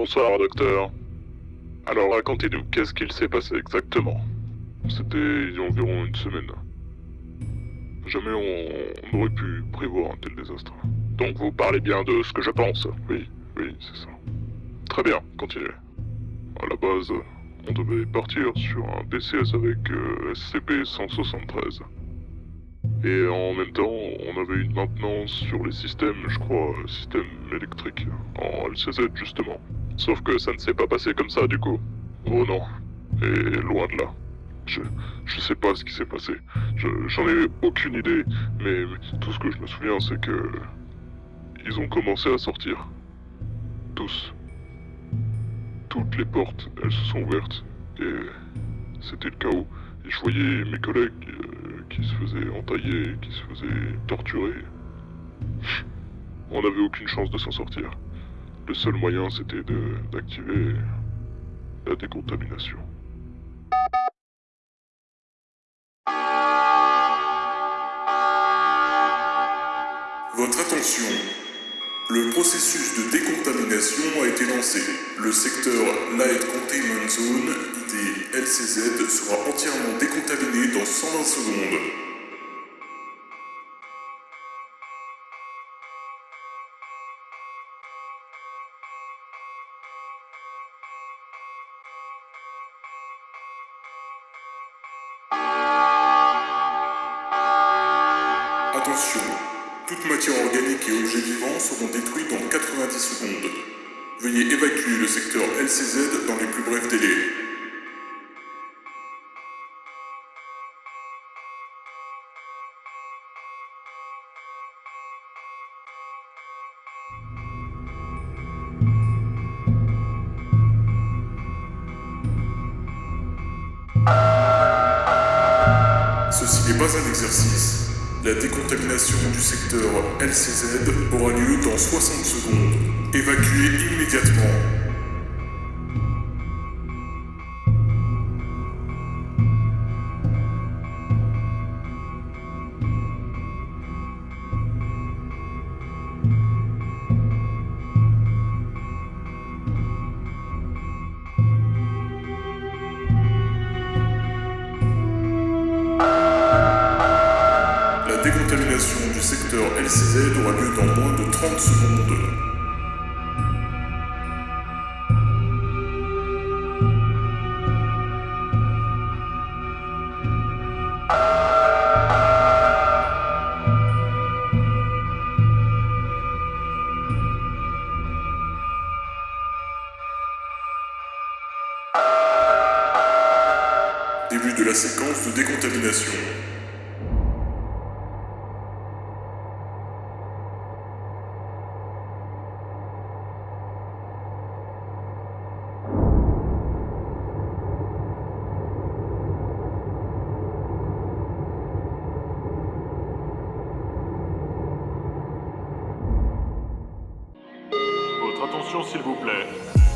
Bonsoir, docteur. Alors racontez-nous, qu'est-ce qu'il s'est passé exactement? C'était il y a environ une semaine. Jamais on, on aurait pu prévoir un tel désastre. Donc vous parlez bien de ce que je pense? Oui, oui, c'est ça. Très bien, continuez. À la base, on devait partir sur un BCS avec euh, SCP-173. Et en même temps, on avait une maintenance sur les systèmes, je crois, système électrique, en LCZ justement. Sauf que ça ne s'est pas passé comme ça du coup. Oh non. Et loin de là. Je, je sais pas ce qui s'est passé. Je- J'en ai aucune idée. Mais, mais tout ce que je me souviens, c'est que. Ils ont commencé à sortir. Tous. Toutes les portes, elles se sont ouvertes. Et c'était le chaos. Et je voyais mes collègues euh, qui se faisaient entailler, qui se faisaient torturer. On n'avait aucune chance de s'en sortir. Le seul moyen, c'était d'activer la décontamination. Votre attention. Le processus de décontamination a été lancé. Le secteur Light Containment Zone, ID LCZ, sera entièrement décontaminé dans 120 secondes. Attention, toute matière organique et objets vivants seront détruits dans 90 secondes. Veuillez évacuer le secteur LCZ dans les plus brefs délais. Ceci n'est pas un exercice. La décontamination du secteur LCZ aura lieu dans 60 secondes. Évacuez immédiatement. Décontamination du secteur LCZ aura lieu dans moins de 30 secondes. Début de la séquence de décontamination. s'il vous plaît.